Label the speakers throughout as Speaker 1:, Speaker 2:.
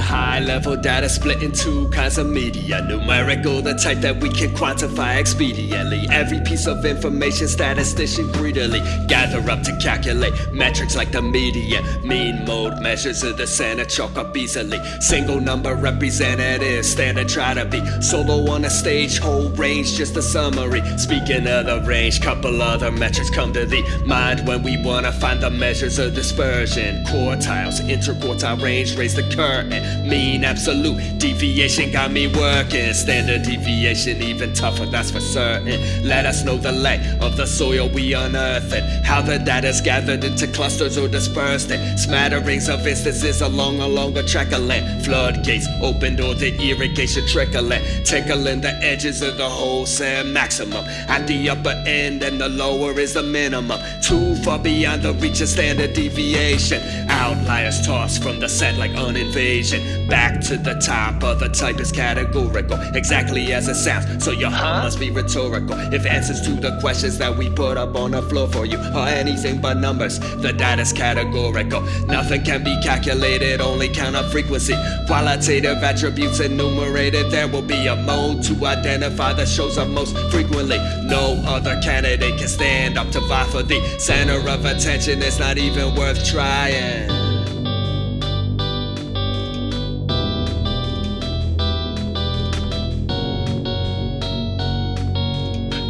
Speaker 1: high level data split into kinds of media. Numerical, the type that we can quantify expediently. Every piece of information statistician greedily gather up to calculate metrics like the median. Mean mode measures of the center chalk up easily. Single number representative, standard try to be. Solo on a stage, whole range, just a summary. Speaking of the range, couple other metrics come to the mind when we wanna find the measures of dispersion. Quartiles, interquartile range, raise the curtain. Mean absolute deviation got me working. Standard deviation even tougher, that's for certain. Let us know the lay of the soil we unearth it. How the data's gathered into clusters or dispersed in smatterings of instances along a longer track of land. Floodgates opened or the irrigation trickling, tickling the edges of the wholesale maximum. At the upper end and the lower is the minimum. Too far beyond the reach of standard deviation. Outliers tossed from the set like an invasion. Back to the top of the type is categorical, exactly as it sounds. So your huh must be rhetorical. If answers to the questions that we put up on the floor for you are anything but numbers, the data's categorical. Nothing can be calculated, only count on frequency. Qualitative attributes enumerated, there will be a mode to identify the shows up most frequently. No other candidate can stand up to vie for the center of attention. It's not even worth trying.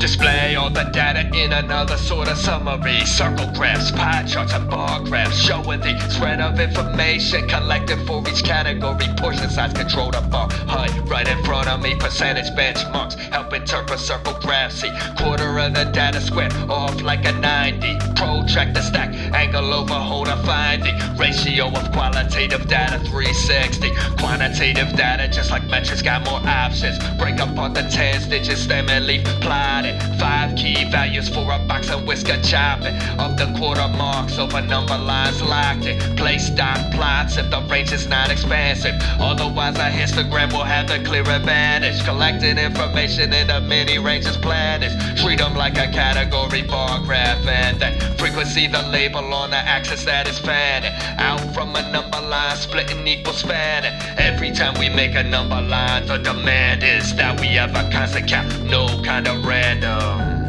Speaker 1: Display all the data in another sort of summary. Circle graphs, pie charts, and bar graphs showing the spread of information collected for each category. Portion size control the bar height right in front of me. Percentage benchmarks help interpret circle graphs. See quarter of the data square off like a 90. Protract the stack, angle over, hold a finding. Ratio of qualitative data 360. Quantitative data, just like metrics, got more options. Break up apart the 10 digits, stem and leaf plotted. Five key values for a box of whisker chopping. Of the quarter marks over number lines locked in. Place dot plots if the range is not expansive. Otherwise, a histogram will have the clear advantage. Collecting information in the many ranges planets. Treat them like a category bar graph and then frequency the label on the axis that is fanning. Out from a number line, splitting equals spanning. Every time we make a number line, the demand is that we have a constant count, no kind of random.